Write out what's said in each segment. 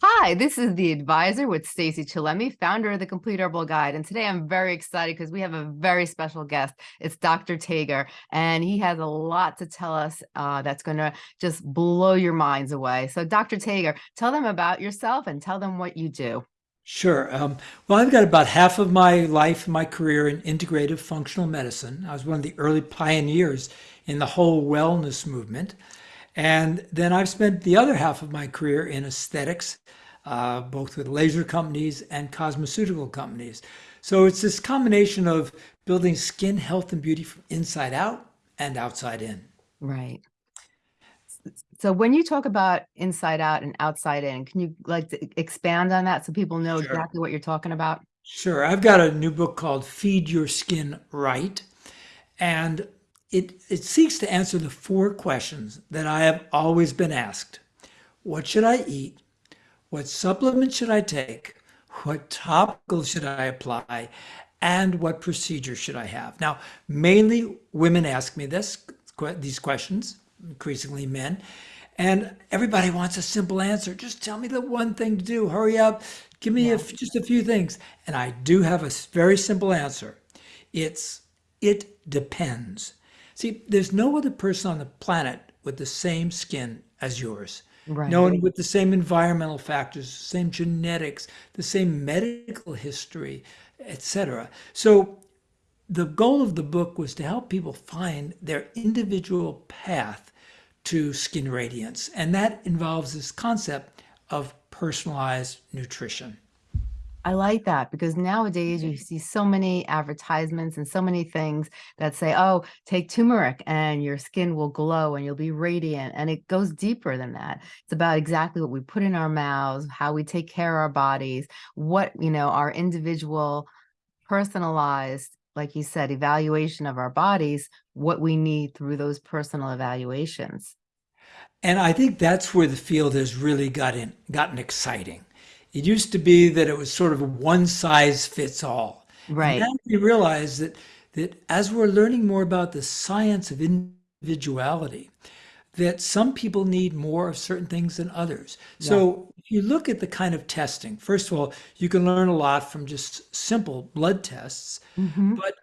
Hi, this is the advisor with Stacey Chillemi, founder of the Complete Herbal Guide. And today I'm very excited because we have a very special guest. It's Dr. Tager, and he has a lot to tell us uh, that's going to just blow your minds away. So, Dr. Tager, tell them about yourself and tell them what you do. Sure. Um, well, I've got about half of my life, my career in integrative functional medicine. I was one of the early pioneers in the whole wellness movement. And then I've spent the other half of my career in aesthetics, uh, both with laser companies and cosmeceutical companies. So it's this combination of building skin health and beauty from inside out and outside in. Right. So when you talk about inside out and outside in, can you like expand on that so people know sure. exactly what you're talking about? Sure. I've got a new book called Feed Your Skin Right. And it, it seeks to answer the four questions that I have always been asked. What should I eat? What supplements should I take? What topical should I apply? And what procedure should I have? Now, mainly women ask me this, these questions, increasingly men, and everybody wants a simple answer. Just tell me the one thing to do. Hurry up. Give me yeah. a, just a few things. And I do have a very simple answer. It's, it depends. See, there's no other person on the planet with the same skin as yours. Right. No one with the same environmental factors, same genetics, the same medical history, etc. So the goal of the book was to help people find their individual path to skin radiance. And that involves this concept of personalized nutrition. I like that because nowadays you mm-hmm. see so many advertisements and so many things that say, oh, take turmeric and your skin will glow and you'll be radiant. And it goes deeper than that. It's about exactly what we put in our mouths, how we take care of our bodies, what, you know, our individual personalized, like you said, evaluation of our bodies, what we need through those personal evaluations. And I think that's where the field has really gotten, gotten exciting it used to be that it was sort of one size fits all. Right. And we realize that that as we're learning more about the science of individuality, that some people need more of certain things than others. Yeah. So if you look at the kind of testing, first of all, you can learn a lot from just simple blood tests. Mm-hmm. But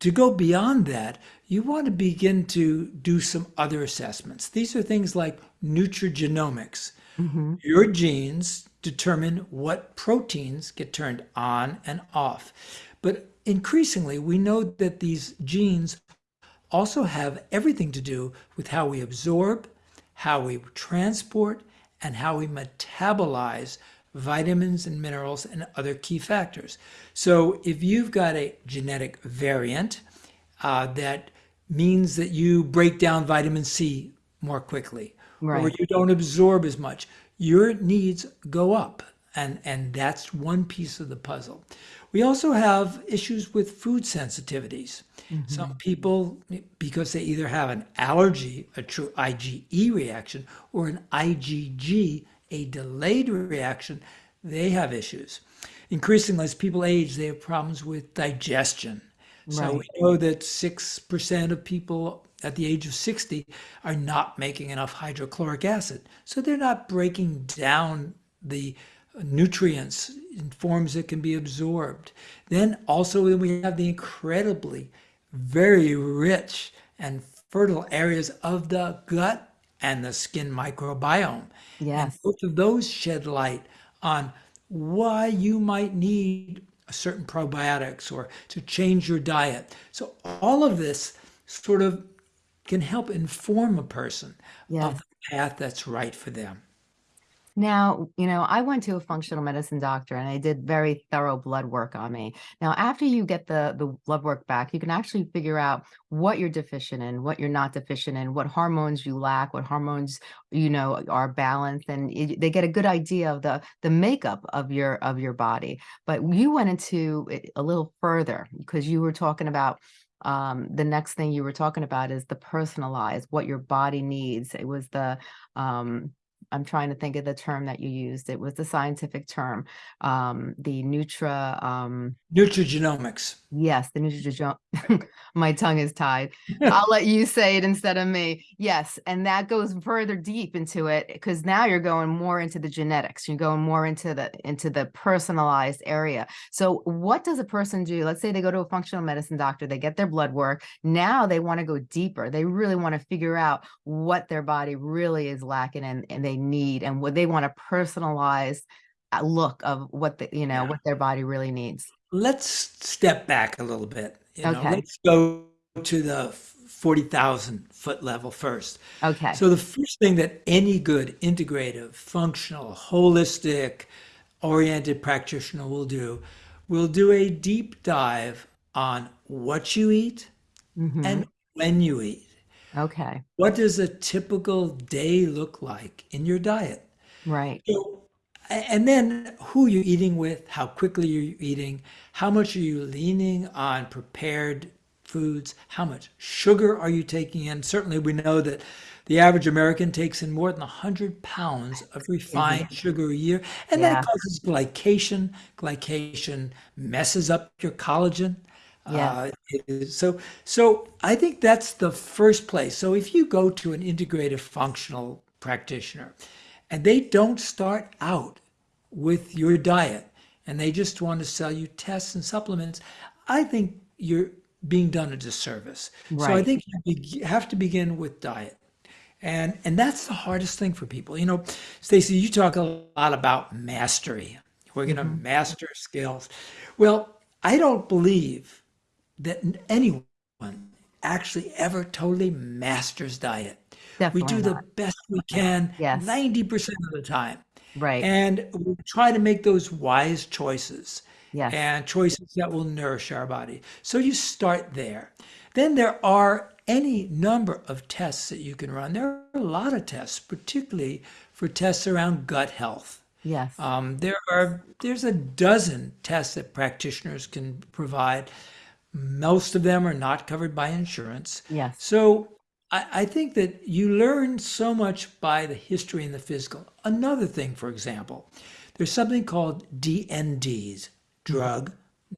to go beyond that, you want to begin to do some other assessments. These are things like nutrigenomics. Mm-hmm. Your genes determine what proteins get turned on and off. But increasingly, we know that these genes also have everything to do with how we absorb, how we transport, and how we metabolize vitamins and minerals and other key factors. So if you've got a genetic variant uh, that means that you break down vitamin C more quickly, right. or you don't absorb as much, your needs go up. And, and that's one piece of the puzzle. We also have issues with food sensitivities. Mm-hmm. Some people, because they either have an allergy, a true IgE reaction, or an IgG, a delayed reaction, they have issues. Increasingly, as people age, they have problems with digestion. Right. So we know that 6% of people at the age of 60 are not making enough hydrochloric acid. So they're not breaking down the nutrients in forms that can be absorbed. Then also we have the incredibly very rich and fertile areas of the gut and the skin microbiome. Yes. And both of those shed light on why you might need a certain probiotics or to change your diet. So all of this sort of can help inform a person yes. of the path that's right for them. Now, you know, I went to a functional medicine doctor and I did very thorough blood work on me. Now, after you get the, the blood work back, you can actually figure out what you're deficient in, what you're not deficient in, what hormones you lack, what hormones, you know, are balanced. And it, they get a good idea of the, the makeup of your, of your body. But you went into it a little further because you were talking about um, the next thing you were talking about is the personalized, what your body needs. It was the, um, I'm trying to think of the term that you used. It was the scientific term. Um, the Nutra, um, Nutrigenomics. yes, the Nutrigen. My tongue is tied. I'll let you say it instead of me. Yes, and that goes further deep into it because now you're going more into the genetics. You're going more into the into the personalized area. So what does a person do? Let's say they go to a functional medicine doctor, they get their blood work. Now they want to go deeper. They really want to figure out what their body really is lacking and, and they need and what they want a personalized look of what the you know Yeah. what their body really needs. Let's step back a little bit. You know, Okay. let's go to the 40,000 foot level first. Okay. So the first thing that any good integrative, functional, holistic, oriented practitioner will do will do a deep dive on what you eat Mhm. and when you eat. Okay. What does a typical day look like in your diet? Right. So, and then who you're eating with, how quickly you're eating, how much are you leaning on prepared foods, how much sugar are you taking in? Certainly, we know that the average American takes in more than 100 pounds of refined sugar a year, and Yeah. that causes glycation. Glycation messes up your collagen. Yes. Uh, so, so I think that's the first place. So if you go to an integrative functional practitioner and they don't start out with your diet and they just want to sell you tests and supplements, I think you're being done a disservice. So I think you have to begin with diet. And and that's the hardest thing for people. You know, Stacey, you talk a lot about mastery. We're going to Mm-hmm. master skills. Well, I don't believe that anyone actually ever totally masters diet. We Definitely do the best we can Yes. 90% of the time. Right. And we try to make those wise choices Yes. and choices that will nourish our body. So you start there. Then there are any number of tests that you can run. There are a lot of tests, particularly for tests around gut health. Yes. Um, there are there's a dozen tests that practitioners can provide. Most of them are not covered by insurance. Yes. So I, I think that you learn so much by the history and the physical. Another thing, for example, there's something called DNDs, drug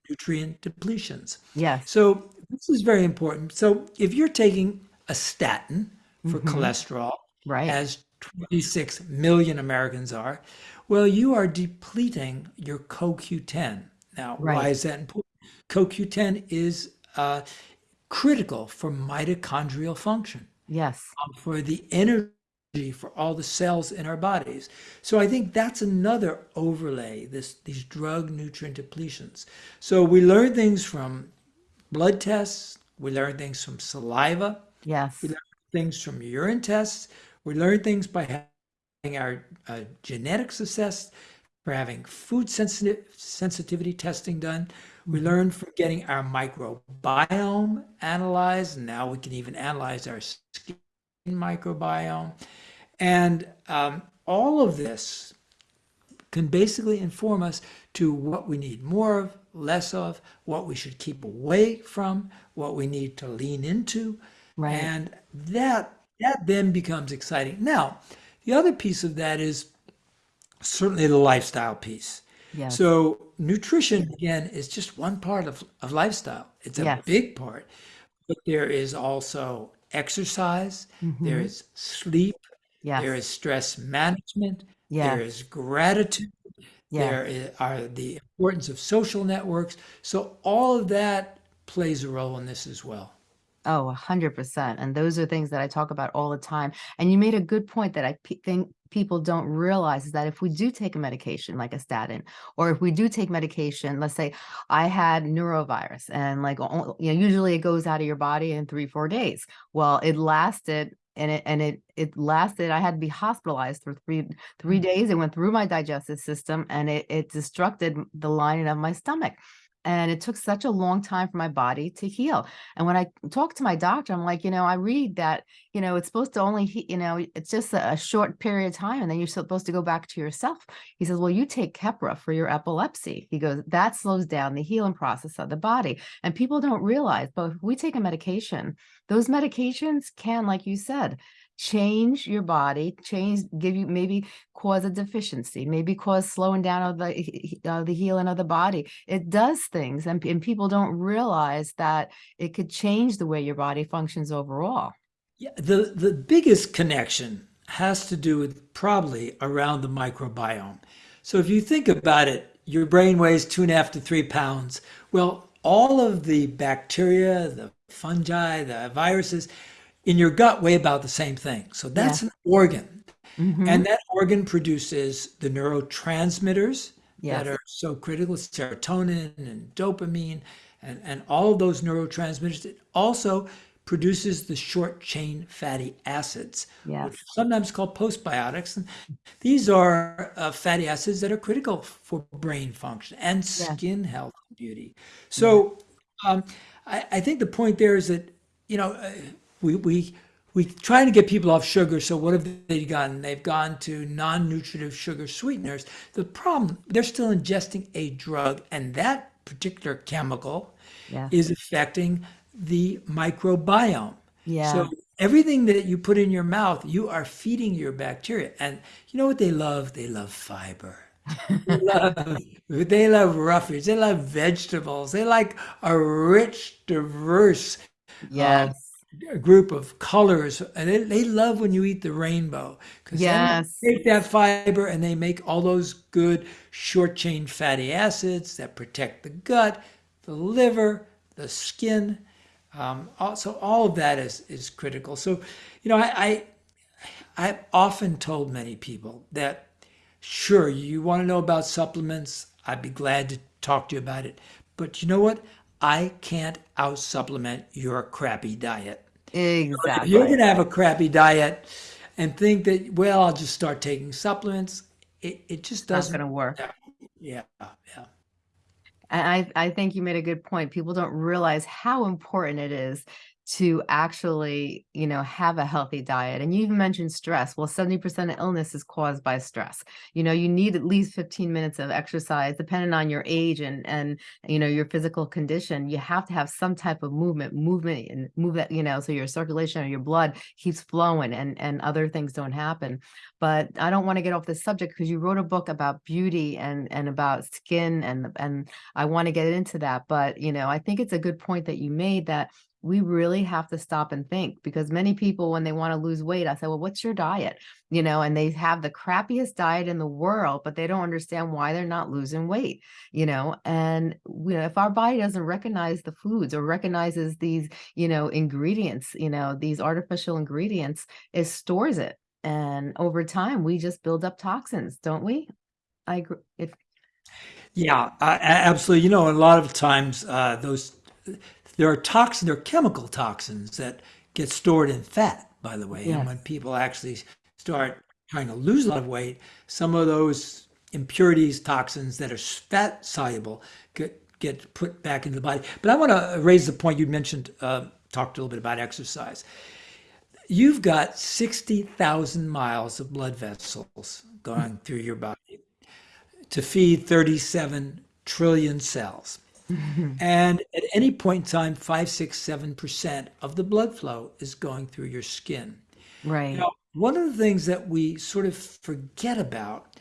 nutrient depletions. Yes. So this is very important. So if you're taking a statin for mm-hmm. cholesterol, Right. as 26 million Americans are, well, you are depleting your CoQ10. Now, why is that important? CoQ10 is uh, critical for mitochondrial function, Yes. um, for the energy for all the cells in our bodies. So I think that's another overlay, this these drug nutrient depletions. So we learn things from blood tests, we learn things from saliva, Yes. we learn things from urine tests. We learn things by having our uh, genetics assessed, for having food sensitive sensitivity testing done. We learn from getting our microbiome analyzed. And now we can even analyze our skin microbiome. And um, all of this can basically inform us to what we need more of, less of, what we should keep away from, what we need to lean into. Right. And that that then becomes exciting. Now, the other piece of that is certainly the lifestyle piece. Yes. So nutrition again is just one part of, of lifestyle. It's a Yes. big part. But there is also exercise, there Mhm. is sleep, Yes. there is stress management, Yes. there is gratitude, Yes. there are the importance of social networks. So all of that plays a role in this as well. Oh, a hundred percent. And those are things that I talk about all the time. And you made a good point that I think people don't realize is that if we do take a medication like a statin, or if we do take medication, let's say I had norovirus and like, you know, usually it goes out of your body in three, four days. Well, it lasted and it, and it, it lasted, I had to be hospitalized for three, three mm. days. It went through my digestive system and it, it destructed the lining of my stomach. And it took such a long time for my body to heal. And when I talk to my doctor, I'm like, you know, I read that, you know, it's supposed to only, you know, it's just a, a short period of time and then you're supposed to go back to yourself. He says, well, you take Keppra for your epilepsy. He goes, that slows down the healing process of the body. And people don't realize, but if we take a medication, those medications can, like you said, change your body, change, give you maybe cause a deficiency, maybe cause slowing down of the uh, the healing of the body. It does things, and, and people don't realize that it could change the way your body functions overall. Yeah, the the biggest connection has to do with probably around the microbiome. So if you think about it, your brain weighs two and a half to three pounds. Well, all of the bacteria, the fungi, the viruses in your gut weigh about the same thing. So that's yeah. an organ. Mm-hmm. And that organ produces the neurotransmitters yes. that are so critical, serotonin and dopamine and, and all of those neurotransmitters. It also produces the short chain fatty acids, yes. which are sometimes called postbiotics. And these are uh, fatty acids that are critical for brain function and skin health and beauty. So um, I, I, think the point there is that, you know, uh, we, we, we try to get people off sugar. So what have they done? They've gone to non-nutritive sugar sweeteners. The problem, they're still ingesting a drug and that particular chemical yeah. is affecting the microbiome. Yeah. So everything that you put in your mouth, you are feeding your bacteria. And you know what they love? They love fiber. they, love, they love roughage. They love vegetables. They like a rich, diverse um, yes. Um, group of colors. And they, they love when you eat the rainbow. Because yes. they take that fiber and they make all those good short chain fatty acids that protect the gut, the liver, the skin. Um, so all of that is is critical. So, you know, I, I I've often told many people that sure you want to know about supplements. I'd be glad to talk to you about it. But you know what? I can't out supplement your crappy diet. Exactly. You're going to have a crappy diet and think that, well, I'll just start taking supplements. It, it just doesn't. Going to work. Yeah. Yeah. I, I think you made a good point. People don't realize how important it is to actually, you know, have a healthy diet. And you even mentioned stress. Well, 70% of illness is caused by stress. You know, you need at least 15 minutes of exercise, depending on your age and, and, you know, your physical condition. You have to have some type of movement, movement and move that, you know, so your circulation or your blood keeps flowing and, and other things don't happen. But I don't want to get off this subject because you wrote a book about beauty and, and about skin and, and I want to get into that. But, you know, I think it's a good point that you made that we really have to stop and think because many people when they want to lose weight i say well what's your diet? You know and they have the crappiest diet in the world but they don't understand why they're not losing weight you know? And know, if our body doesn't recognize the foods or recognizes these you know ingredients you know these artificial ingredients it stores it. And over time we just build up toxins don't we? I agree yeah uh, absolutely. You know a lot of times uh, those there are toxins, there are chemical toxins that get stored in fat, by the way. Yes. And when people actually start trying to lose a lot of weight, some of those impurities, toxins that are fat soluble get, get put back into the body. But I want to raise the point you mentioned, uh, talked a little bit about exercise. You've got 60,000 miles of blood vessels going through your body to feed 37 trillion cells. And at any point in time, five, six, seven percent of the blood flow is going through your skin. Right. Now, one of the things that we sort of forget about,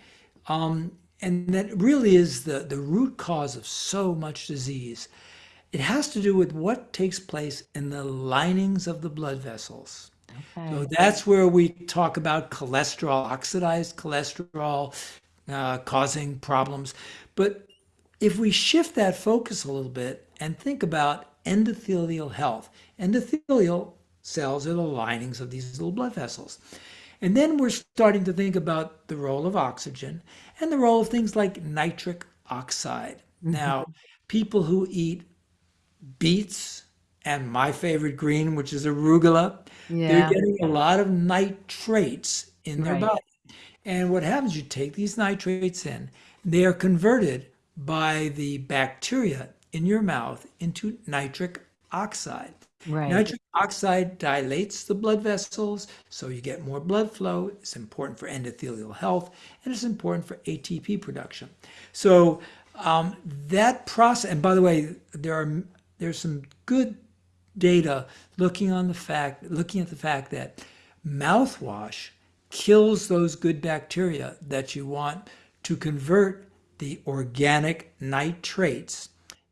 um, and that really is the, the root cause of so much disease, it has to do with what takes place in the linings of the blood vessels. Okay. So that's where we talk about cholesterol, oxidized cholesterol uh, causing problems. But if we shift that focus a little bit and think about endothelial health, endothelial cells are the linings of these little blood vessels. And then we're starting to think about the role of oxygen and the role of things like nitric oxide. Mm-hmm. Now, people who eat beets and my favorite green, which is arugula, yeah. they're getting a lot of nitrates in their right. body. And what happens, you take these nitrates in, they are converted by the bacteria in your mouth into nitric oxide. Right. Nitric oxide dilates the blood vessels, so you get more blood flow. It's important for endothelial health, and it's important for ATP production. So um, that process, and by the way, there are there's some good data looking on the fact, looking at the fact that Mouthwash kills those good bacteria that you want to convert the organic nitrates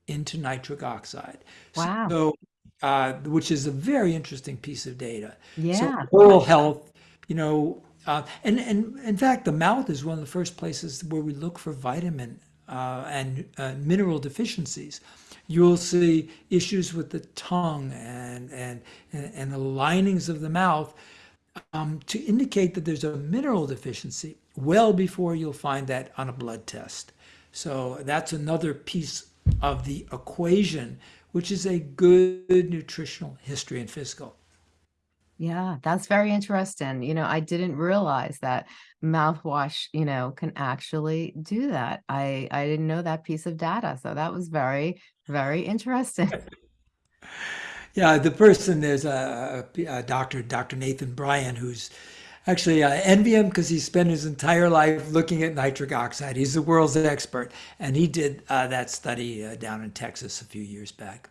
into nitric oxide. Wow. So, uh, which is a very interesting piece of data. So Yeah. oral health, you know, uh, and and in fact, the mouth is one of the first places where we look for vitamin uh, and uh, mineral deficiencies. You'll see issues with the tongue and and and, and the linings of the mouth um, to indicate that there's a mineral deficiency well before you'll find that on a blood test. So that's another piece of the equation, which is a good nutritional history and physical. Yeah, that's very interesting. You know, I didn't realize that mouthwash, you know, can actually do that. I I didn't know that piece of data. So that was very, very interesting. Yeah, the person there's a, uh, a, a doctor, Dr. Nathan Bryan, who's actually I envy him because he spent his entire life looking at nitric oxide. He's the world's expert, and he did uh, that study uh, down in Texas a few years back.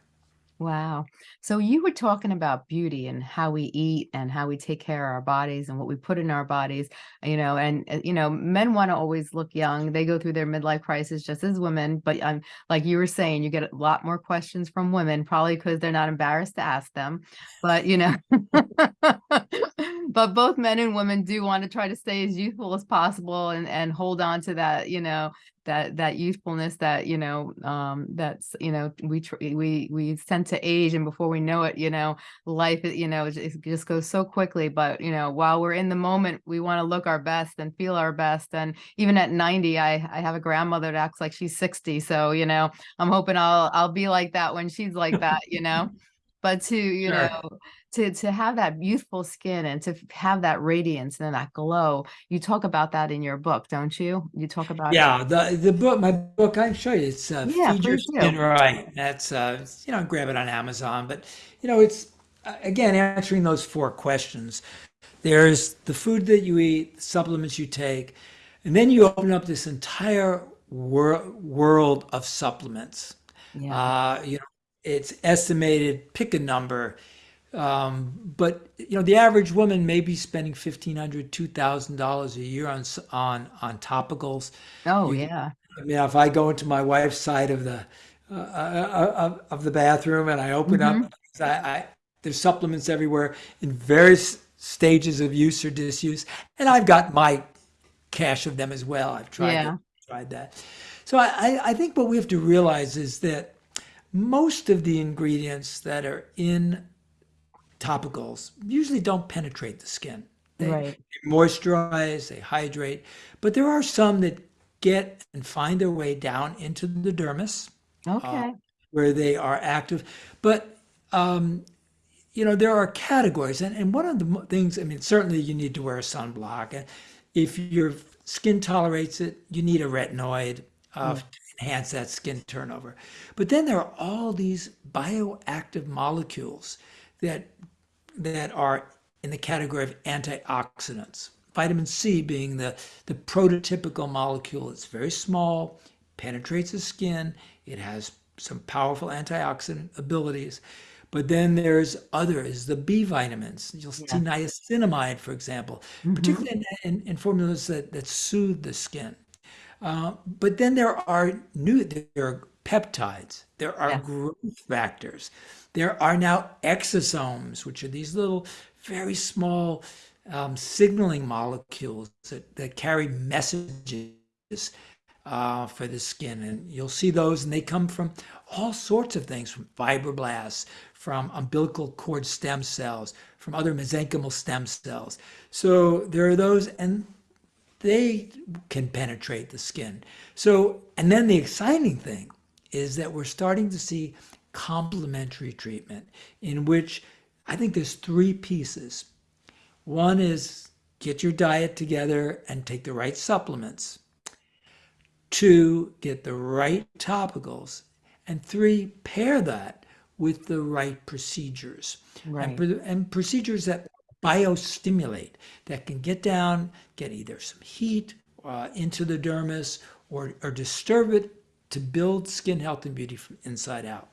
Wow. So you were talking about beauty and how we eat and how we take care of our bodies and what we put in our bodies, you know, and uh, you know, men want to always look young. They go through their midlife crisis just as women, but um, like you were saying, you get a lot more questions from women, probably because they're not embarrassed to ask them. But you know, but both men and women do want to try to stay as youthful as possible and and hold on to that, you know, that that youthfulness that you know um that's you know we we we tend to age and before we know it you know life you know it just, it just goes so quickly. But you know while we're in the moment we want to look our best and feel our best. And even at 90 i i have a grandmother that acts like she's 60 so you know i'm hoping i'll i'll be like that when she's like that you know but to you Sure. know to to have that youthful skin and to have that radiance and that glow you talk about that in your book don't you you talk about it Yeah, the the book, my book, i'm sure you. It's uh, yeah Feed Your Skin Right. That's uh, you know, grab it on Amazon. But you know, it's uh, again answering those four questions. There's the food that you eat, the supplements you take, and then you open up this entire wor world of supplements. yeah Uh, you know, it's estimated, pick a number, um, but you know, the average woman may be spending fifteen hundred, two thousand dollars a year on on on topicals. Oh, You, yeah. I mean, if I go into my wife's side of the uh, uh, of, of the bathroom and I open Mhm. up, I, I there's supplements everywhere in various stages of use or disuse, and I've got my cache of them as well. I've tried Yeah. tried that. So I, I I think what we have to realize is that most of the ingredients that are in topicals usually don't penetrate the skin. They Right. moisturize, they hydrate, but there are some that get and find their way down into the dermis uh, Okay. where they are active. But um, you know, there are categories, and, and one of the things, I mean, certainly you need to wear a sunblock, and if your skin tolerates it, you need a retinoid uh, Mm. Enhance that skin turnover. But then there are all these bioactive molecules that that are in the category of antioxidants. Vitamin C being the, the prototypical molecule. It's very small, penetrates the skin, it has some powerful antioxidant abilities. But then there's others, the B vitamins. You'll see niacinamide, for example, Mhm. particularly in, in, in formulas that, that soothe the skin. Uh, but then there are new, there are peptides, there are Yes. growth factors, there are now exosomes, which are these little, very small um, signaling molecules that, that carry messages uh, for the skin. And you'll see those, and they come from all sorts of things from fibroblasts, from umbilical cord stem cells, from other mesenchymal stem cells. So there are those, and they can penetrate the skin. So, and then the exciting thing is that we're starting to see complementary treatment in which I think there's three pieces. One is get your diet together and take the right supplements. Two, get the right topicals. And three, pair that with the right procedures and, Right. pro- and procedures that biostimulate, that can get down, get either some heat uh, into the dermis or, or disturb it to build skin health and beauty from inside out.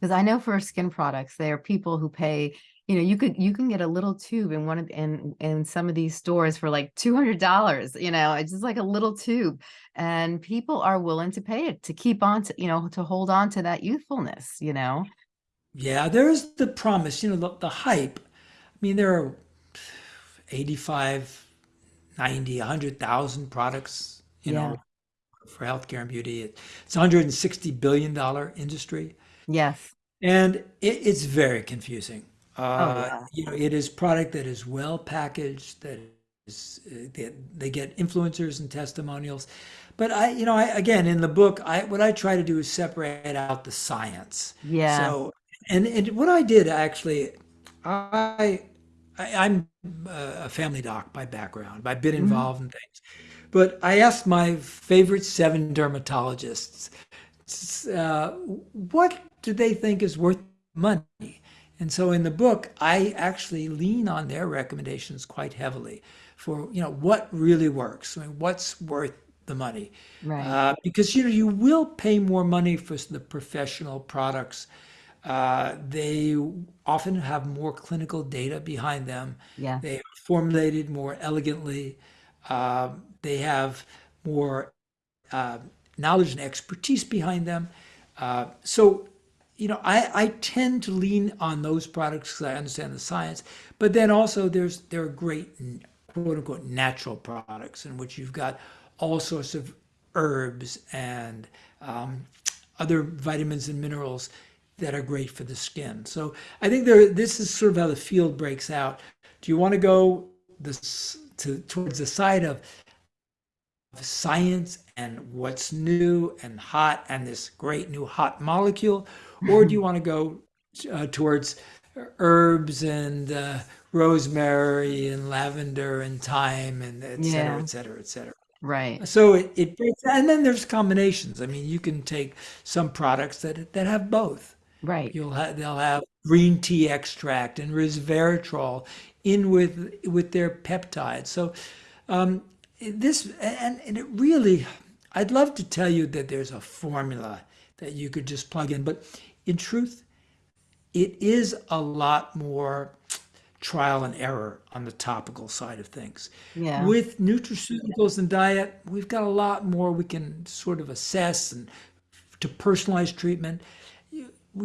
Because I know for skin products, there are people who pay, You know, you could you can get a little tube in one of in in some of these stores for like $200, you know, it's just like a little tube, and people are willing to pay it to keep on to, you know, to hold on to that youthfulness, you know? Yeah, there's the promise, you know, the, the hype. I mean, there are 85, 90, 100,000 products, you Yeah. know, for healthcare and beauty. It's a $160 billion industry. Yes. And it, it's very confusing. Oh, Uh, yeah. you know, it is product that is well packaged, that is, uh, they, they get influencers and testimonials. But I, you know, I, again, in the book, I, what I try to do is separate out the science. Yeah. So, and, and what I did actually, I, I I'm a family doc by background. I've been Mhm. involved in things, but I asked my favorite seven dermatologists uh, what do they think is worth money? And so in the book, I actually lean on their recommendations quite heavily for, you know, what really works. I mean, what's worth the money? Right. Uh, because, you know, you will pay more money for the professional products. Uh, they often have more clinical data behind them. Yes. They are formulated more elegantly. Uh, they have more uh, knowledge and expertise behind them. Uh, so, you know, I, I tend to lean on those products because I understand the science. But then also, there's there are great quote unquote natural products in which you've got all sorts of herbs and um, other vitamins and minerals that are great for the skin. So I think there this is sort of how the field breaks out. Do you want to go this to towards the side of science and what's new and hot and this great new hot molecule? Or do you want to go uh, towards herbs and uh, rosemary and lavender and thyme and et cetera, Yeah. et cetera, et cetera? Right. So it, it breaks, and then there's combinations. I mean, you can take some products that that have both. Right. You'll have they'll have green tea extract and resveratrol in with with their peptides. So um, this and, and it really, I'd love to tell you that there's a formula that you could just plug in, but in truth, it is a lot more trial and error on the topical side of things. Yeah. With nutraceuticals and diet, we've got a lot more we can sort of assess and to personalize treatment.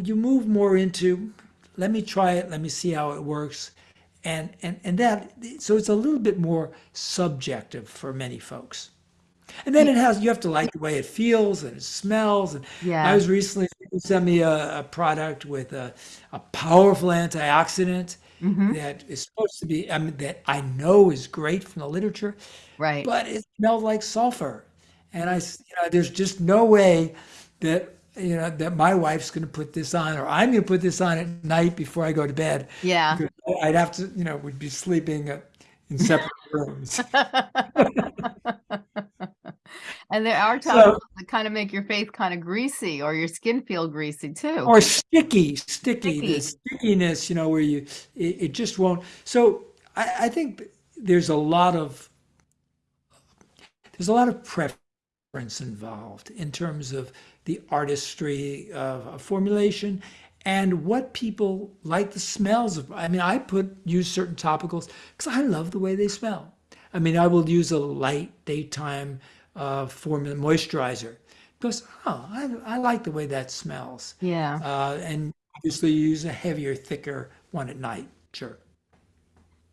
You, move more into, let me try it, let me see how it works. And, and, and that, so it's a little bit more subjective for many folks. And then it has, you have to like the way it feels and it smells. And I was recently, sent me a, a product with a, a powerful antioxidant hmm that is supposed to be, I mean, that I know is great from the literature, Right. but it smelled like sulfur. And I, you know, there's just no way that, you know, that my wife's going to put this on or I'm going to put this on at night before I go to bed. Yeah. I'd have to, you know, we'd be sleeping uh, in separate rooms. And there are So, that kind of make your face kind of greasy or your skin feel greasy too. or sticky, sticky, the stickiness, you know, where you, it, it just won't. So I, I think there's a lot of, there's a lot of preference involved in terms of the artistry of a formulation and what people like the smells of. I mean, I put use certain topicals because I love the way they smell. I mean, I will use a light daytime uh, formula moisturizer because oh, I, I like the way that smells. Yeah. Uh, and obviously, you use a heavier, thicker one at night. Sure.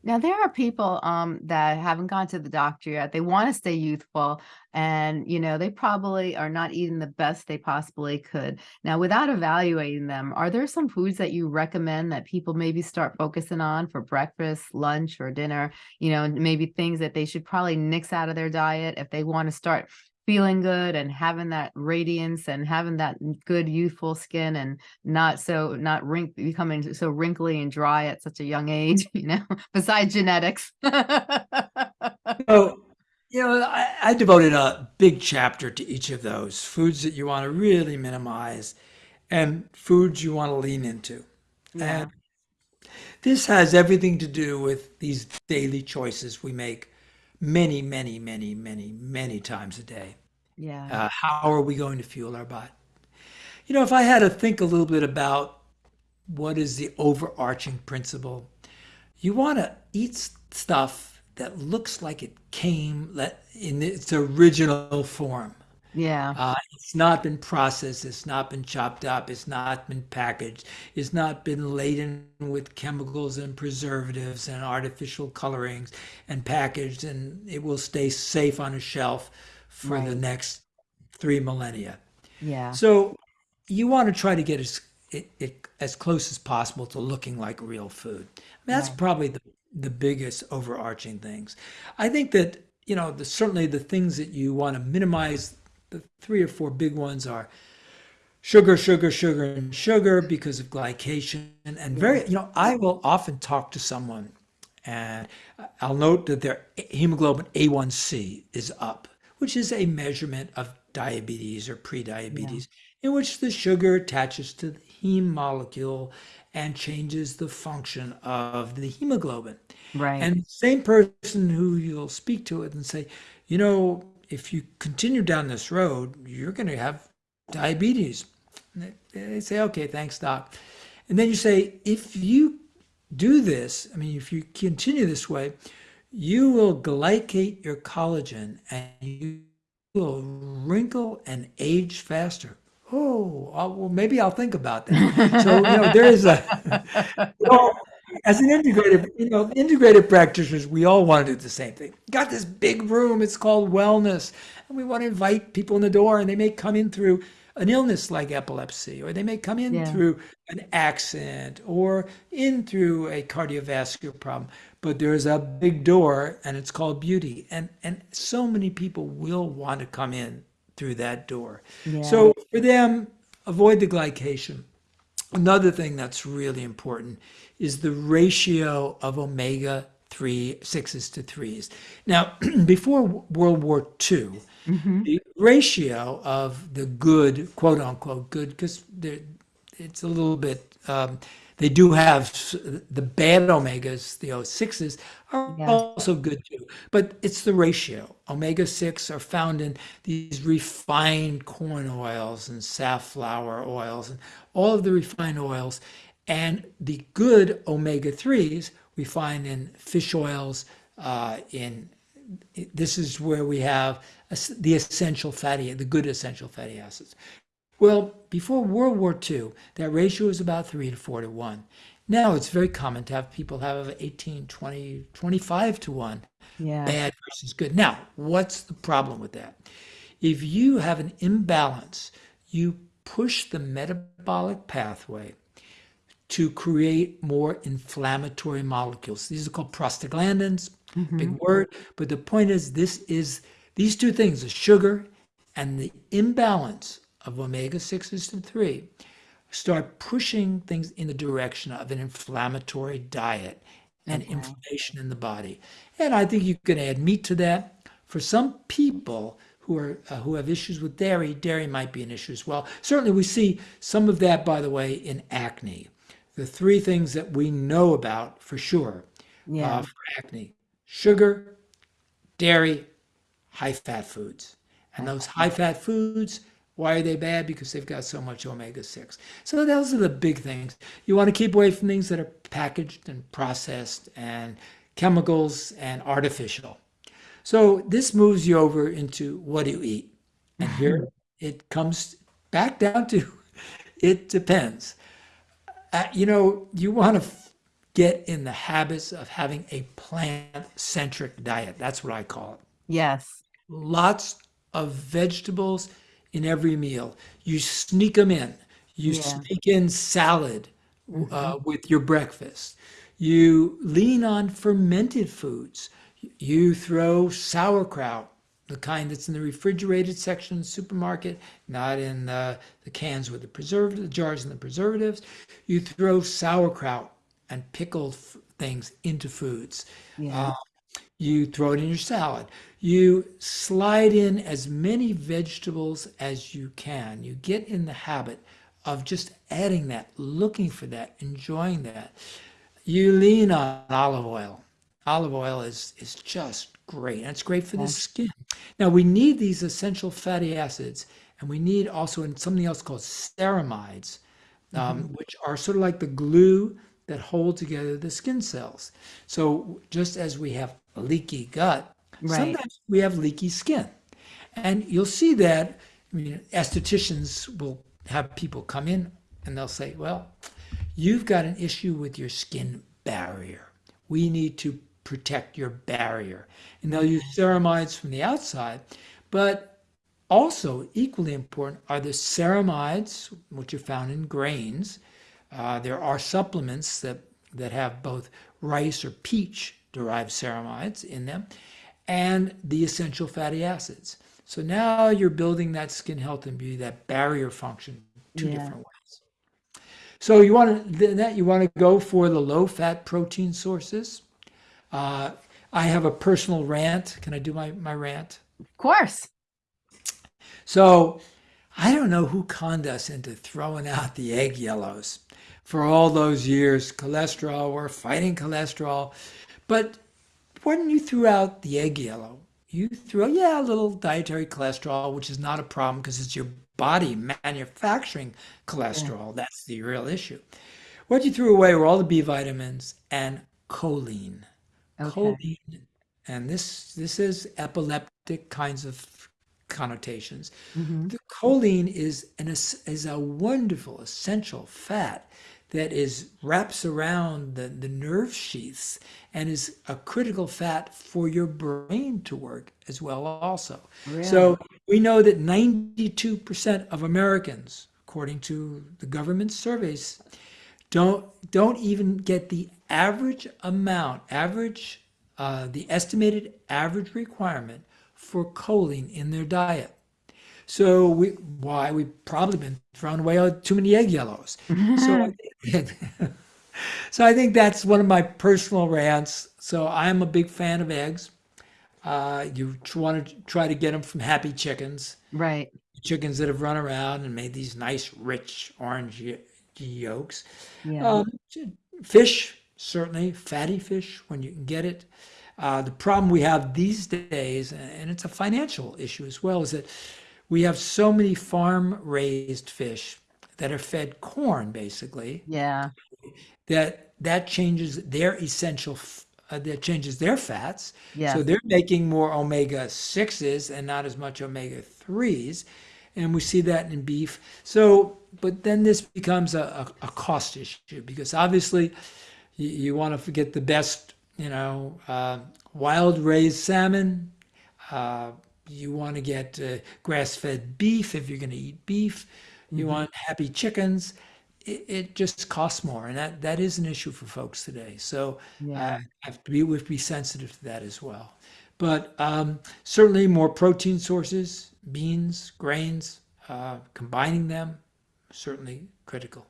Now there are people um that haven't gone to the doctor yet. They want to stay youthful and you know, they probably are not eating the best they possibly could. Now, without evaluating them, are there some foods that you recommend that people maybe start focusing on for breakfast, lunch, or dinner? You know, maybe things that they should probably nix out of their diet if they want to start feeling good and having that radiance and having that good youthful skin and not so not wrink becoming so wrinkly and dry at such a young age, you know, besides genetics. So, you know, I, I devoted a big chapter to each of those foods that you want to really minimize and foods you want to lean into. Yeah, And this has everything to do with these daily choices we make many, many, many, many, many times a day. Yeah, Uh, how are we going to fuel our body? You know, if I had to think a little bit about what is the overarching principle? You want to eat stuff that looks like it came in its original form. Yeah. Uh, it's not been processed. It's not been chopped up. It's not been packaged. It's not been laden with chemicals and preservatives and artificial colorings and packaged, and it will stay safe on a shelf for Right. the next three millennia. Yeah. So you want to try to get as it, it as close as possible to looking like real food. I mean, that's Right. probably the the biggest overarching things. I think that you know the, certainly the things that you want to minimize. The three or four big ones are sugar, sugar, sugar, and sugar because of glycation. And very, you know, I will often talk to someone and I'll note that their hemoglobin A1C is up, which is a measurement of diabetes or prediabetes, in which the sugar attaches to the heme molecule and changes the function of the hemoglobin. Right. And the same person who you'll speak to it and say, you know, if you continue down this road, you're going to have diabetes. And they say, okay, thanks, doc. And then you say, if you do this, I mean, if you continue this way, you will glycate your collagen and you will wrinkle and age faster. Oh, uh, well, maybe I'll think about that. So, you know, there is a, well, as an integrative, you know, integrative practitioners, we all want to do the same thing. Got this big room, it's called wellness, and we want to invite people in the door, and they may come in through an illness like epilepsy, or they may come in Yeah. through an accident, or in through a cardiovascular problem. But there's a big door, and it's called beauty, and and so many people will want to come in through that door. Yeah. So for them, avoid the glycation. Another thing that's really important is the ratio of omega 3 6s to 3s. Now, before World War II, the ratio of the good, quote unquote, good, because it's a little bit, um, they do have the bad omegas, the O6s, are Yeah. also good too. But it's the ratio. Omega 6 are found in these refined corn oils and safflower oils and all of the refined oils. And the good omega 3s we find in fish oils, uh, in this is where we have the essential fatty, the good essential fatty acids. Well, before World War II, that ratio was about 3 to 4 to 1. Now it's very common to have people have 18, 20, 25 to 1, Yeah. bad versus good. Now, what's the problem with that? If you have an imbalance, you push the metabolic pathway to create more inflammatory molecules. These are called prostaglandins, big word, but the point is this is these two things, the sugar and the imbalance of omega 6s to 3 start pushing things in the direction of an inflammatory diet and Okay. inflammation in the body. And I think you can add meat to that. For some people who are uh, who have issues with dairy, dairy might be an issue as well. Certainly, we see some of that, by the way, in acne. The three things that we know about for sure Yeah. uh, for acne: sugar, dairy, high-fat foods. And those high-fat foods, why are they bad? Because they've got so much omega-6. So those are the big things. You want to keep away from things that are packaged and processed and chemicals and artificial. So this moves you over into what do you eat? And here it comes back down to it depends. Uh, you know, you want to get in the habits of having a plant-centric diet. That's what I call it Yes. lots of vegetables in every meal. You sneak them in. You Yeah. sneak in salad uh, with your breakfast. You lean on fermented foods. You throw sauerkraut, the kind that's in the refrigerated section of the supermarket, not in the, the cans with the preservative, the jars and the preservatives. You throw sauerkraut and pickled things into foods. Yeah. Uh, you throw it in your salad. You slide in as many vegetables as you can. You get in the habit of just adding that, looking for that, enjoying that. You lean on olive oil. Olive oil is, is just great, and it's great for the skin. Now, we need these essential fatty acids, and we need also in something else called ceramides. um, which are sort of like the glue that hold together the skin cells. So just as we have a leaky gut, Right. sometimes we have leaky skin. And you'll see that, I mean, estheticians will have people come in and they'll say, well, you've got an issue with your skin barrier. We need to protect your barrier. And they'll use ceramides from the outside, but also equally important are the ceramides, which are found in grains. Uh, there are supplements that, that have both rice or peach derived ceramides in them, and the essential fatty acids. So now you're building that skin health and beauty, that barrier function, two Yeah. different ways. So you want to that you want to go for the low fat protein sources. Uh, I have a personal rant. Can I do my, my rant? Of course. So I don't know who conned us into throwing out the egg yellows for all those years. Cholesterol, we're fighting cholesterol. But when you threw out the egg yellow, you threw yeah, a little dietary cholesterol, which is not a problem because it's your body manufacturing cholesterol. That's the real issue. What you threw away were all the B vitamins and choline. Okay. Choline, and this this is epileptic kinds of connotations. hmm The choline is an is a wonderful essential fat that is wraps around the, the nerve sheaths and is a critical fat for your brain to work as well also. Really? So we know that 92% of Americans, according to the government surveys, don't don't even get the average amount, average uh, the estimated average requirement for choline in their diet. So we why we've probably been throwing away too many egg yellows. So I think, so I think that's one of my personal rants. So I'm a big fan of eggs. Uh, you want to try to get them from happy chickens Right. chickens that have run around and made these nice, rich orange yolks. Yeah. Um, fish, certainly, fatty fish when you can get it. Uh, the problem we have these days, and it's a financial issue as well, is that we have so many farm raised fish that are fed corn basically yeah. that that changes their essential uh, that changes their fats Yes. so they're making more omega 6s and not as much omega 3s and we see that in beef so but then this becomes a, a, a cost issue because obviously you, you want to get the best you know uh, wild raised salmon uh, you want to get uh, grass-fed beef if you're going to eat beef. You Mhm. want happy chickens. It, it just costs more, and that, that is an issue for folks today. So Yeah. uh, have to be be sensitive to that as well. But um, certainly more protein sources, beans, grains, uh, combining them, certainly critical.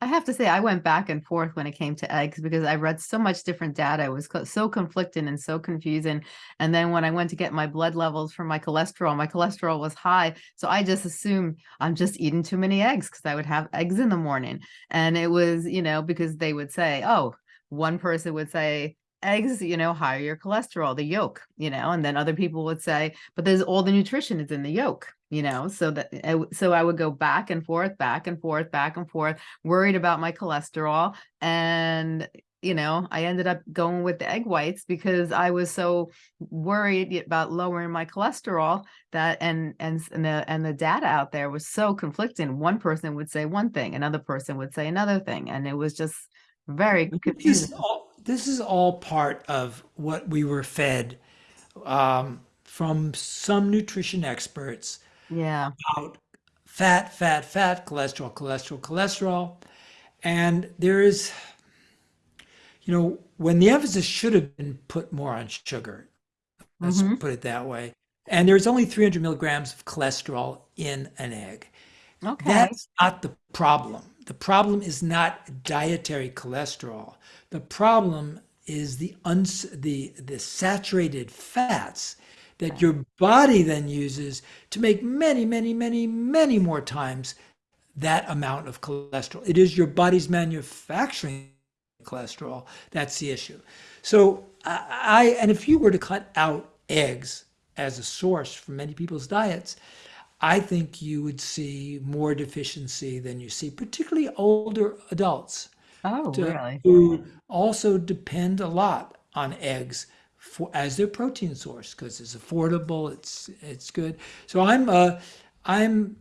I have to say, I went back and forth when it came to eggs because I read so much different data. It was so conflicting and so confusing. And then when I went to get my blood levels for my cholesterol, my cholesterol was high. So I just assumed I'm just eating too many eggs because I would have eggs in the morning. And it was, you know, because they would say, oh, one person would say, eggs, you know, higher your cholesterol, the yolk, you know, and then other people would say, but there's all the nutrition is in the yolk, you know, so that so I would go back and forth, back and forth, back and forth, worried about my cholesterol, and you know, I ended up going with the egg whites because I was so worried about lowering my cholesterol that and and and the and the data out there was so conflicting. One person would say one thing, another person would say another thing, and it was just very This confusing. is all, this is all part of what we were fed um, from some nutrition experts Yeah. about fat, fat, fat, cholesterol, cholesterol, cholesterol. And there is, you know, when the emphasis should have been put more on sugar, let's hmm put it that way. And there's only 300 milligrams of cholesterol in an egg. Okay. That's not the problem. The problem is not dietary cholesterol. The problem is the uns the the saturated fats that your body then uses to make many, many, many, many more times that amount of cholesterol. It is your body's manufacturing cholesterol that's the issue. So I, I and if you were to cut out eggs as a source for many people's diets, I think you would see more deficiency than you see, particularly older adults Oh, to, really? who also depend a lot on eggs for as their protein source because it's affordable, it's it's good. So I'm uh, I'm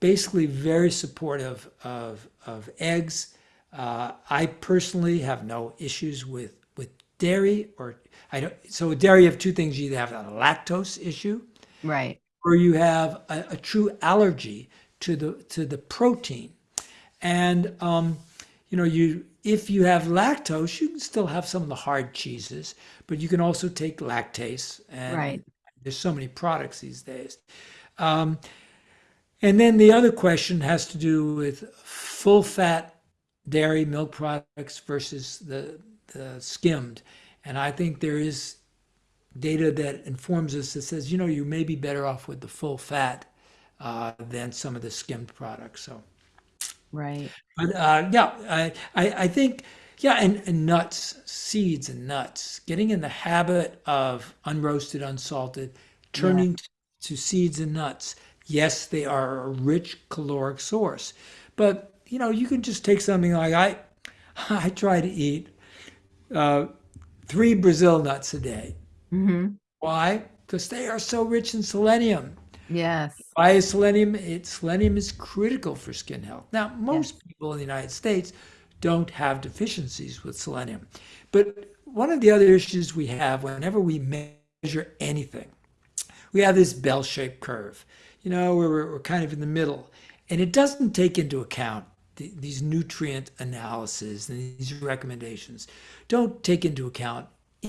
basically very supportive of of eggs. Uh, I personally have no issues with with dairy or I don't. So dairy, you have two things: you either have a lactose issue Right. or you have a, a true allergy to the to the protein. And um, you know, you if you have lactose, you can still have some of the hard cheeses, but you can also take lactase, and Right. there's so many products these days. Um, and then the other question has to do with full fat dairy milk products versus the, the skimmed. And I think there is data that informs us that says, you know, you may be better off with the full fat uh, than some of the skimmed products. So, Right. but uh, yeah, I, I, I think, yeah, and, and nuts, seeds and nuts, getting in the habit of unroasted, unsalted, Yeah. turning to seeds and nuts. Yes, they are a rich caloric source, but you know, you can just take something like I, I try to eat uh, three Brazil nuts a day. hmm Why? Because they are so rich in selenium. Yes. Why is selenium? It, selenium is critical for skin health. Now, most people in the United States don't have deficiencies with selenium. But one of the other issues we have whenever we measure anything, we have this bell shaped curve, you know, where we're, we're kind of in the middle. And it doesn't take into account the, these nutrient analyses and these recommendations. Don't take into account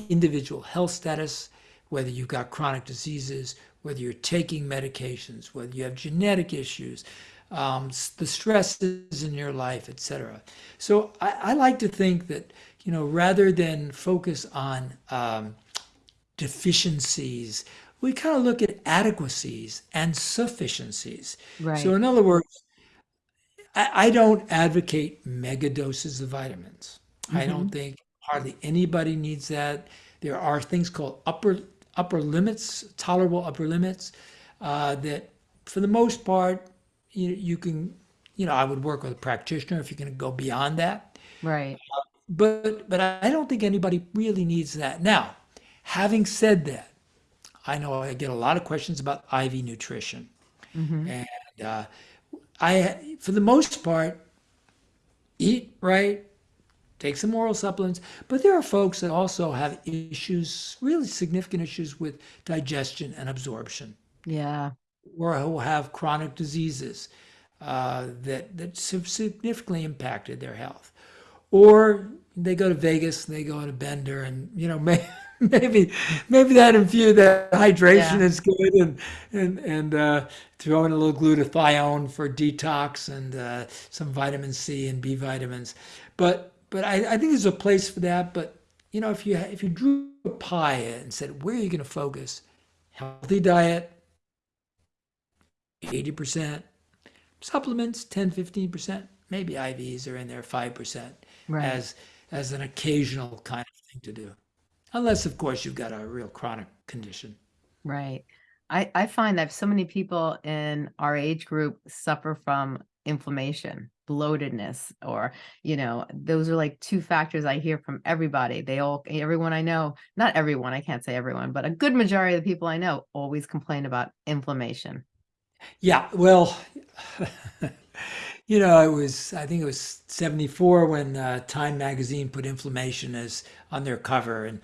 individual health status, whether you've got chronic diseases, whether you're taking medications, whether you have genetic issues, um, the stresses in your life, etc. So I, I like to think that, you know, rather than focus on um, deficiencies, we kind of look at adequacies and sufficiencies. Right. So in other words, I, I don't advocate mega doses of vitamins. I hmm don't think hardly anybody needs that. There are things called upper upper limits, tolerable upper limits, uh, that for the most part you, you can, you know, I would work with a practitioner if you're going to go beyond that. Right. But but I don't think anybody really needs that. Now, having said that, I know I get a lot of questions about IV nutrition, hmm and uh, I, for the most part, eat right, take some oral supplements. But there are folks that also have issues, really significant issues with digestion and absorption, Yeah. or who have chronic diseases uh, that that have significantly impacted their health. Or they go to Vegas, and they go to Bender, and you know may, maybe maybe that infused that hydration Yeah. is good, and and and uh, throw in a little glutathione for detox and uh, some vitamin C and B vitamins. But but I, I think there's a place for that. But you know if you if you drew a pie and said where are you going to focus, healthy diet, eighty percent, supplements 10 15% maybe ivs are in there 5% Right. as as an occasional kind of thing to do unless of course you've got a real chronic condition Right. I I find that so many people in our age group suffer from inflammation, bloatedness, or, you know, those are like two factors I hear from everybody. They all, everyone I know, not everyone, I can't say everyone, but a good majority of the people I know always complain about inflammation. yeah well you know it was i think it was 74 when uh, time magazine put inflammation as on their cover and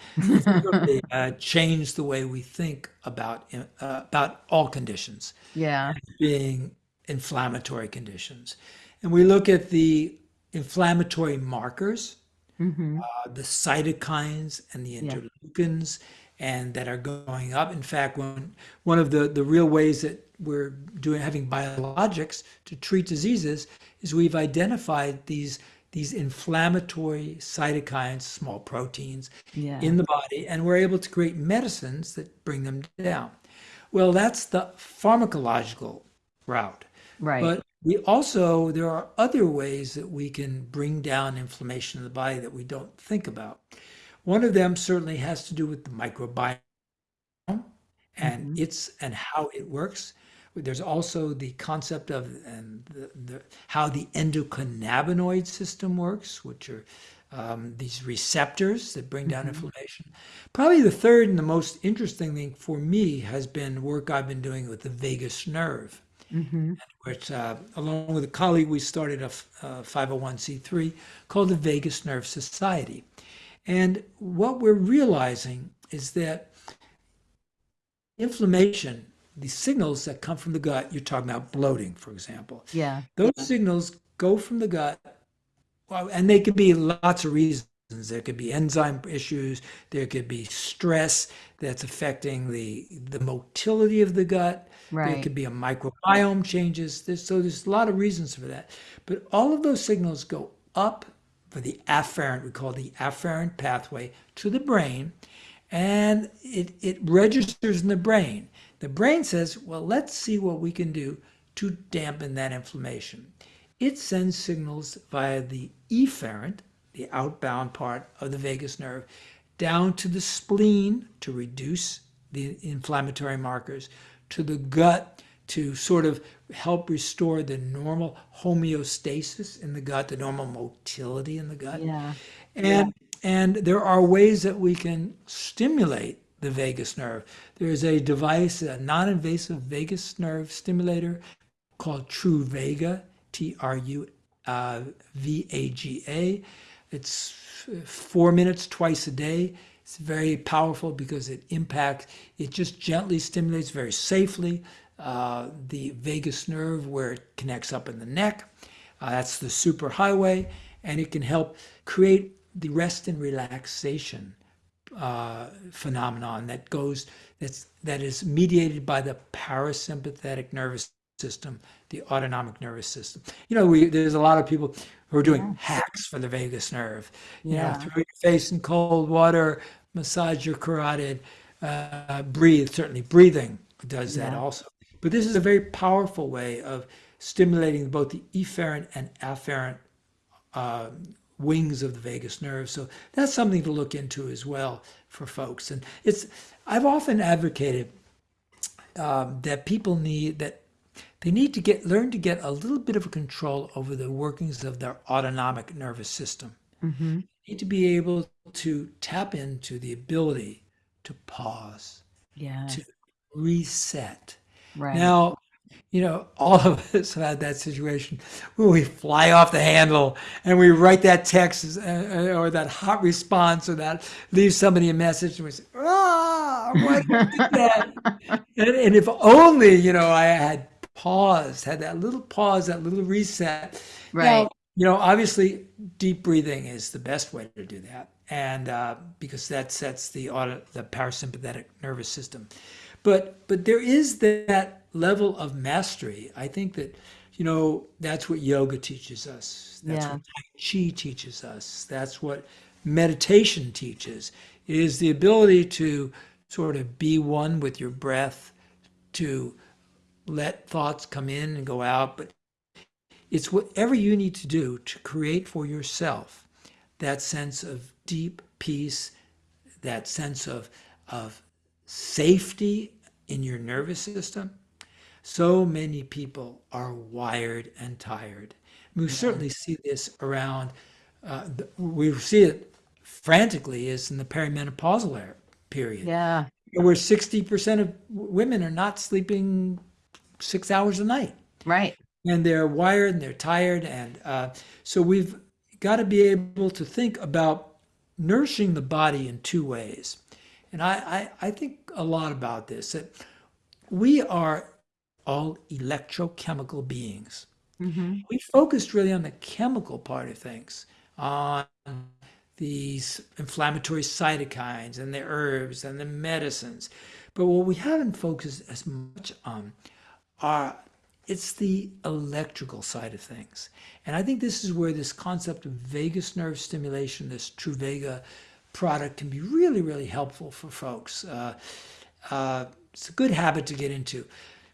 really uh, changed the way we think about uh, about all conditions Yeah. being inflammatory conditions. And we look at the inflammatory markers, hmm uh, the cytokines and the Yeah. interleukins, and that are going up. In fact, one one of the, the real ways that we're doing having biologics to treat diseases is we've identified these these inflammatory cytokines, small proteins Yeah. in the body, and we're able to create medicines that bring them down. Well, that's the pharmacological route. Right. But we also, there are other ways that we can bring down inflammation in the body that we don't think about. One of them certainly has to do with the microbiome and hmm its and how it works. There's also the concept of and the, the, how the endocannabinoid system works, which are um, these receptors that bring down Mhm. inflammation. Probably the third and the most interesting thing for me has been work I've been doing with the vagus nerve, hmm which, uh, along with a colleague, we started a, f- a 501c3 called the Vagus Nerve Society. And what we're realizing is that inflammation, the signals that come from the gut, you're talking about bloating, for example, Yeah. those signals go from the gut, well, and they could be lots of reasons. There could be enzyme issues. There could be stress that's affecting the the motility of the gut. There Right. could be a microbiome changes. There's, so there's a lot of reasons for that. But all of those signals go up for the afferent, we call the afferent pathway to the brain, and it, it registers in the brain. The brain says, well, let's see what we can do to dampen that inflammation. It sends signals via the efferent, the outbound part of the vagus nerve, down to the spleen to reduce the inflammatory markers, to the gut to sort of help restore the normal homeostasis in the gut, the normal motility in the gut. Yeah. And and there are ways that we can stimulate the vagus nerve. There is a device, a non-invasive vagus nerve stimulator called Truvaga, T R U uh, V A G A. It's four minutes twice a day. It's very powerful because it impacts, it just gently stimulates very safely uh, the vagus nerve where it connects up in the neck. Uh, that's the superhighway, and it can help create the rest and relaxation uh, phenomenon that goes that's that is mediated by the parasympathetic nervous system, the autonomic nervous system. You know, we there's a lot of people who are doing hacks for the vagus nerve. You know, Yeah. throw your face in cold water, massage your carotid, uh, breathe. Certainly, breathing does that Yeah. also. But this is a very powerful way of stimulating both the efferent and afferent uh, wings of the vagus nerve. So that's something to look into as well for folks. And it's I've often advocated um, that people need that they need to get learn to get a little bit of a control over the workings of their autonomic nervous system. hmm Need to be able to tap into the ability to pause, Yeah. to reset. Right. Now, you know, all of us have had that situation where we fly off the handle and we write that text uh, or that hot response or that leave somebody a message and we say, ah, why did that? And, and if only, you know, I had paused, had that little pause, that little reset. Right. Now, you know, obviously, deep breathing is the best way to do that, and uh, because that sets the auto, the parasympathetic nervous system. But but there is that level of mastery. I think that you know that's what yoga teaches us. That's Yeah. what Tai Chi teaches us. That's what meditation teaches. Is the ability to sort of be one with your breath, to let thoughts come in and go out, but it's whatever you need to do to create for yourself that sense of deep peace, that sense of, of safety in your nervous system. So many people are wired and tired. We certainly see this around, uh, we see it frantically is in the perimenopausal era- period Yeah. where 60% of women are not sleeping six hours a night Right. And they're wired and they're tired and uh, so we've got to be able to think about nourishing the body in two ways. And I, I, I think a lot about this that we are all electrochemical beings. Hmm we focused really on the chemical part of things, on these inflammatory cytokines and the herbs and the medicines. But what we haven't focused as much on are it's the electrical side of things. And I think this is where this concept of vagus nerve stimulation, this Truvaga product can be really, really helpful for folks. Uh, uh, it's a good habit to get into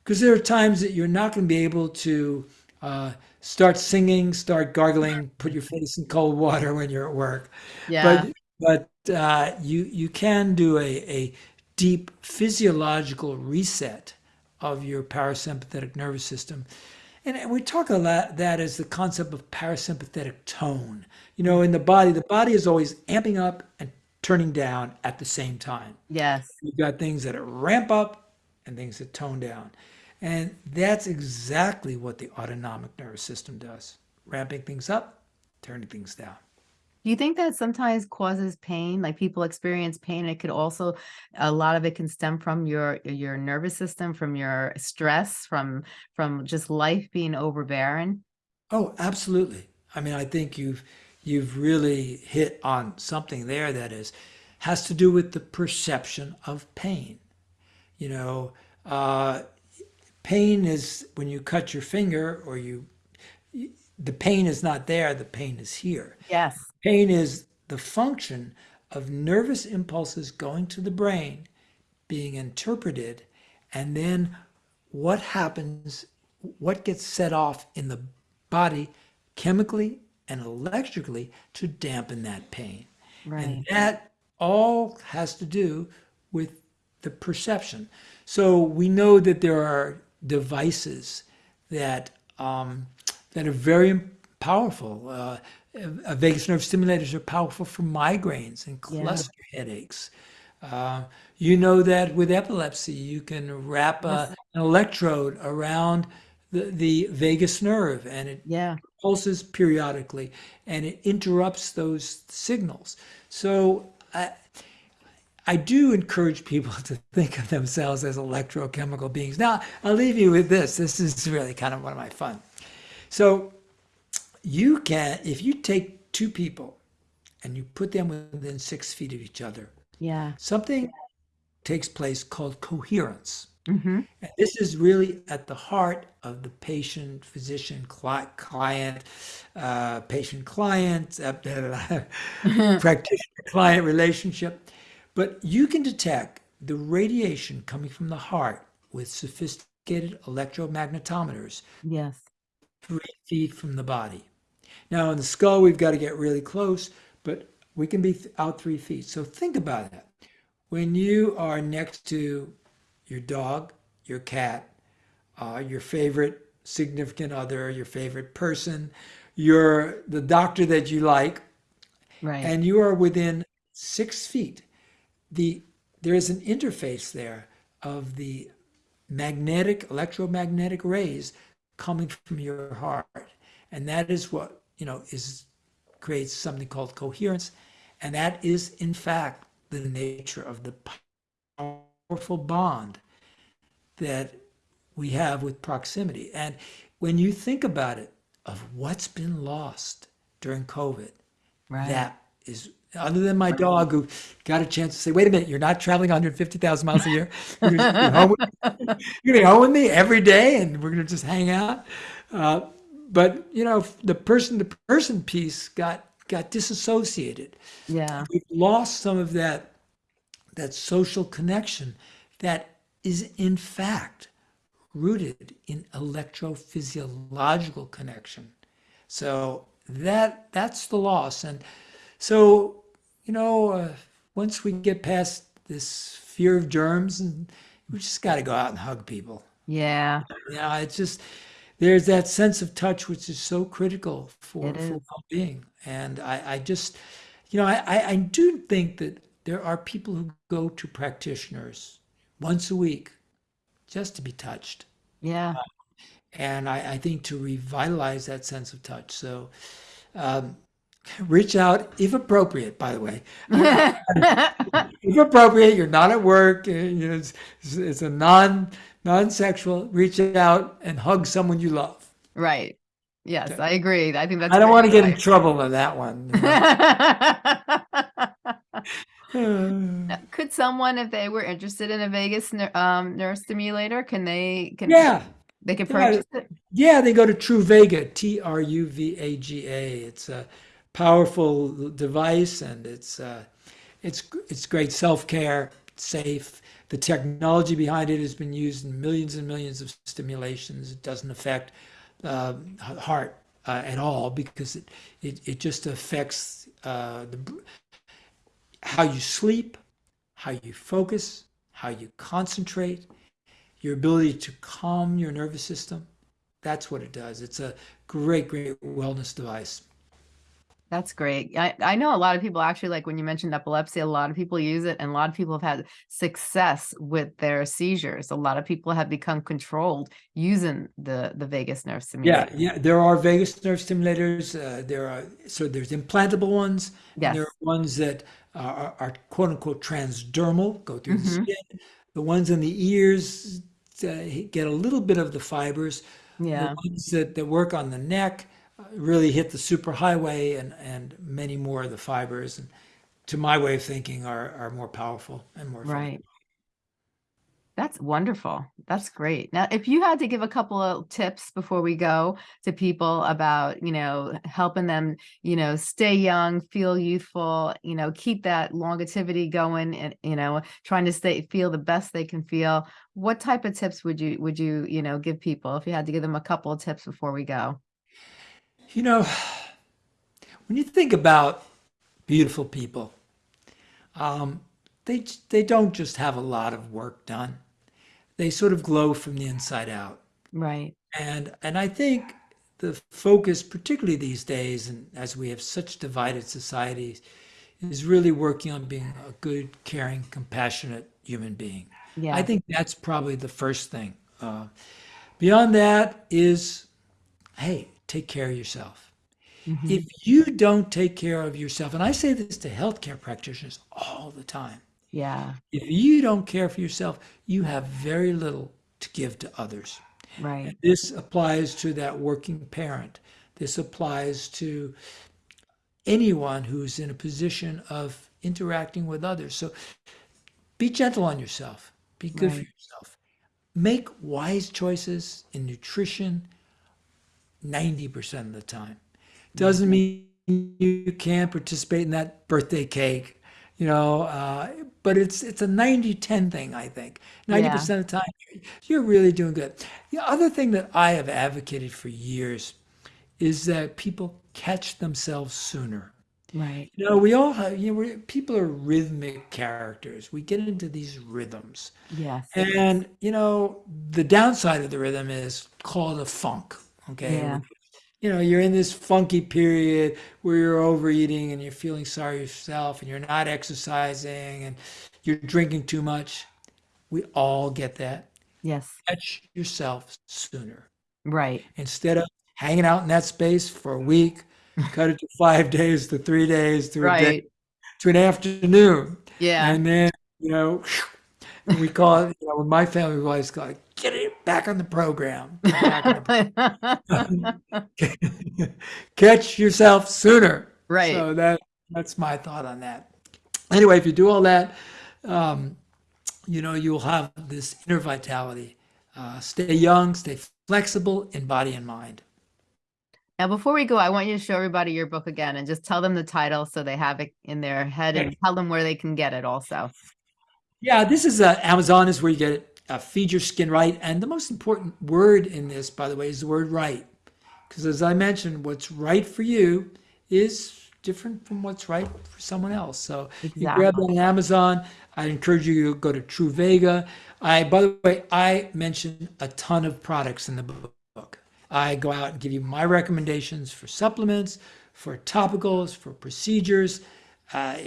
because there are times that you're not going to be able to uh, start singing, start gargling, put your face in cold water when you're at work. Yeah. But but uh, you you can do a, a deep physiological reset of your parasympathetic nervous system. And we talk a lot that as the concept of parasympathetic tone. You know, in the body, the body is always amping up and turning down at the same time. Yes. You've got things that ramp up and things that tone down. And that's exactly what the autonomic nervous system does ramping things up, turning things down. Do you think that sometimes causes pain? Like people experience pain. It could also, a lot of it can stem from your your nervous system, from your stress, from from just life being overbearing. Oh, absolutely. I mean, I think you've you've really hit on something there that is has to do with the perception of pain. You know, uh, pain is when you cut your finger or you the pain is not there, the pain is here. Yes. Pain is the function of nervous impulses going to the brain, being interpreted, and then what happens, what gets set off in the body chemically and electrically to dampen that pain. Right. And that all has to do with the perception. So we know that there are devices that um, that are very powerful. Uh, uh, vagus nerve stimulators are powerful for migraines and cluster yeah. headaches. Uh, you know that with epilepsy, you can wrap a, an electrode around the, the vagus nerve and it yeah. pulses periodically and it interrupts those signals. So I, I do encourage people to think of themselves as electrochemical beings. Now, I'll leave you with this. This is really kind of one of my fun. So you can, if you take two people and you put them within six feet of each other, yeah, something takes place called coherence. Mm-hmm. And this is really at the heart of the patient, physician, cli- client, uh, patient client, uh, practitioner client relationship. But you can detect the radiation coming from the heart with sophisticated electromagnetometers. Yes three feet from the body. Now in the skull, we've got to get really close, but we can be out three feet. So think about that. When you are next to your dog, your cat, uh, your favorite significant other, your favorite person, your the doctor that you like, right. and you are within six feet, the there is an interface there of the magnetic electromagnetic rays coming from your heart. And that is what, you know, is creates something called coherence. And that is, in fact, the nature of the powerful bond that we have with proximity. And when you think about it, of what's been lost during COVID, right. that is other than my dog who got a chance to say, wait a minute, you're not traveling 150,000 miles a year. You're going to be home with me every day and we're going to just hang out. Uh, but, you know, the person to person piece got, got disassociated. Yeah. We've lost some of that, that social connection that is in fact rooted in electrophysiological connection. So that, that's the loss. And so you know, uh, once we get past this fear of germs, and we just got to go out and hug people. Yeah. Yeah, it's just there's that sense of touch which is so critical for, for well-being. And I, I just, you know, I, I I do think that there are people who go to practitioners once a week just to be touched. Yeah. And I, I think to revitalize that sense of touch. So um, reach out if appropriate by the way if appropriate you're not at work uh, you know it's, it's a non non-sexual reach out and hug someone you love right. Yes, I agree. I think that's i don't want to get in trouble on that one Could someone, if they were interested in a vagus um, nerve stimulator, can they can yeah they Yeah. purchase it? yeah they go to Truvaga t-r-u-v-a-g-a it's a powerful device and it's uh, it's it's great self-care safe the technology behind it has been used in millions and millions of stimulations it doesn't affect uh, heart uh, at all because it, it it just affects uh, the how you sleep how you focus how you concentrate your ability to calm your nervous system. That's what it does. It's a great, great wellness device. That's great. I, I know a lot of people actually like when you mentioned epilepsy, a lot of people use it and a lot of people have had success with their seizures. A lot of people have become controlled using the, the vagus nerve stimulator. Yeah, yeah. There are vagus nerve stimulators. Uh, there are so there's implantable ones. Yes. There are ones that are, are quote unquote transdermal, go through the Mhm. skin. The ones in the ears uh, get a little bit of the fibers. Yeah. The ones that, that work on the neck really hit the superhighway and, and many more of the fibers. And to my way of thinking, are, are more powerful and more. Right. That's wonderful. That's great. Now, if you had to give a couple of tips before we go to people about, you know, helping them, you know, stay young, feel youthful, you know, keep that longevity going and, you know, trying to stay, feel the best they can feel. What type of tips would you, would you, you know, give people if you had to give them a couple of tips before we go? You know, when you think about beautiful people, um, they they don't just have a lot of work done. They sort of glow from the inside out. Right. And and I think the focus, particularly these days, and as we have such divided societies, is really working on being a good, caring, compassionate human being. Yeah. I think that's probably the first thing. Uh, beyond that is, hey, take care of yourself. Mhm. If you don't take care of yourself, and I say this to healthcare practitioners all the time, Yeah. if you don't care for yourself, you have very little to give to others. Right. This applies to that working parent. This applies to anyone who's in a position of interacting with others. So be gentle on yourself. Be good for yourself. Make wise choices in nutrition 90% of the time. Doesn't mean you can't participate in that birthday cake, you know, uh, but it's it's a 90-10 thing, I think. 90% of the time, you're really doing good. The other thing that I have advocated for years is that people catch themselves sooner. Right. You know, we all have, you know, people are rhythmic characters. We get into these rhythms. Yes. And, you know, the downside of the rhythm is called a funk. Okay. Yeah. You know, you're in this funky period where you're overeating and you're feeling sorry yourself and you're not exercising and you're drinking too much. We all get that. Yes. Catch yourself sooner. Right. Instead of hanging out in that space for a week, cut it to five days, to three days, to a day, to an afternoon. Yeah. And then, you know, we call it, you know, my family, always call it, get it back on the program. Get back on the- Catch yourself sooner. Right. So that that's my thought on that. Anyway, if you do all that, um, you know, you'll have this inner vitality. Uh, stay young, stay flexible in body and mind. Now, before we go, I want you to show everybody your book again and just tell them the title so they have it in their head and tell them where they can get it also. Yeah, this is uh, Amazon is where you get it. Uh, Feed your skin right, and the most important word in this, by the way, is the word right, because as I mentioned, what's right for you is different from what's right for someone else. So you grab on Amazon. I encourage you to go to Truvaga. I, by the way, I mention a ton of products in the book. I go out and give you my recommendations for supplements, for topicals, for procedures. Uh,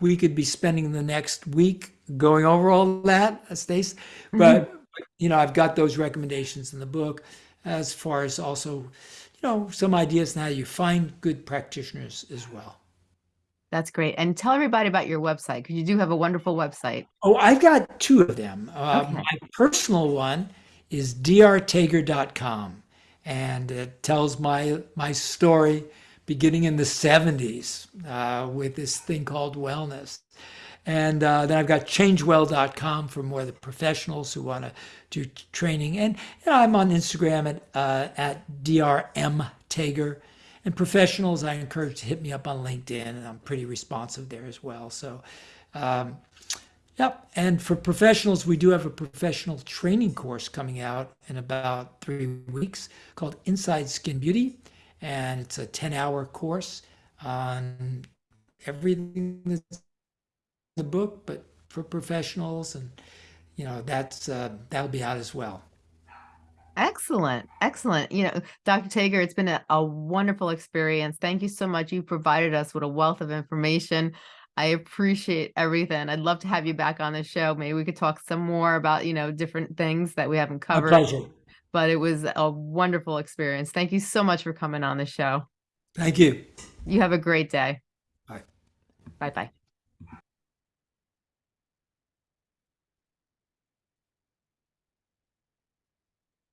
we could be spending the next week going over all that, uh, Stace. But you know, I've got those recommendations in the book, as far as also, you know, some ideas on how you find good practitioners as well. That's great. And tell everybody about your website because you do have a wonderful website. Oh, I've got two of them. Uh, Okay. My personal one is drtager.com, and it tells my my story beginning in the 70s uh, with this thing called wellness. And uh, then I've got changewell.com for more of the professionals who want to do training. And you know, I'm on Instagram at, uh, at drmtager. And professionals, I encourage to hit me up on LinkedIn, and I'm pretty responsive there as well. So, um, Yep. And for professionals, we do have a professional training course coming out in about three weeks called Inside Skin Beauty. And it's a 10 hour course on everything that's in the book, but for professionals. And, you know, that's uh, that'll be out as well. Excellent. Excellent. You know, Dr. Tager, it's been a, a wonderful experience. Thank you so much. You provided us with a wealth of information. I appreciate everything. I'd love to have you back on the show. Maybe we could talk some more about, you know, different things that we haven't My covered. pleasure. But it was a wonderful experience. Thank you so much for coming on the show. Thank you. You have a great day. Bye. Bye bye.